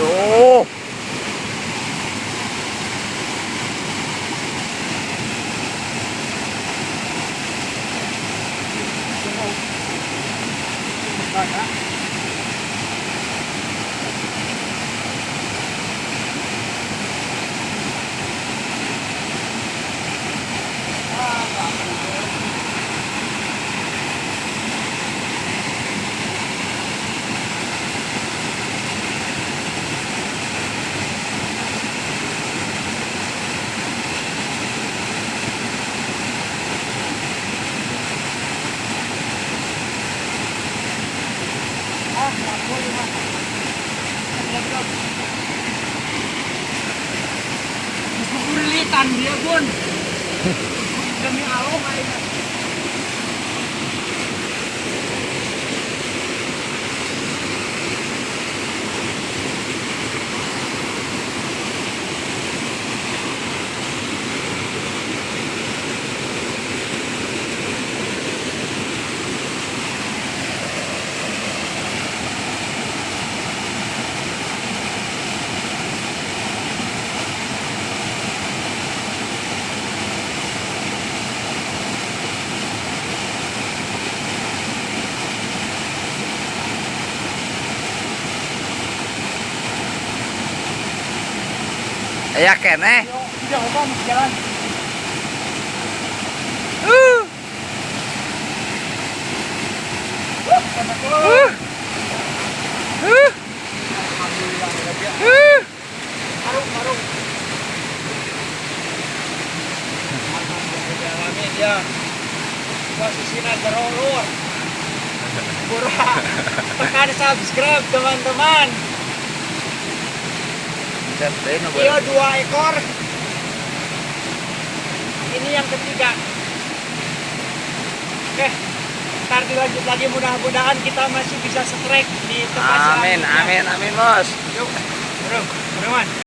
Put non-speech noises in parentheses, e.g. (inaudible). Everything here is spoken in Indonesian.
오! Like that. Kesulitan dia, Bun. (laughs) Demi Allah, Ya kene. Uh, Uh, uh, uh, Alhamdulillah, udah uh. Ya. Gerolor. Pura. Tekan subscribe teman-teman. Iya dua ekor. Ini yang ketiga. Oke. Ntar dilanjut lagi mudah-mudahan kita masih bisa strike di tempat Amin, amin, amin, Bos. Yuk, bro, bro, man.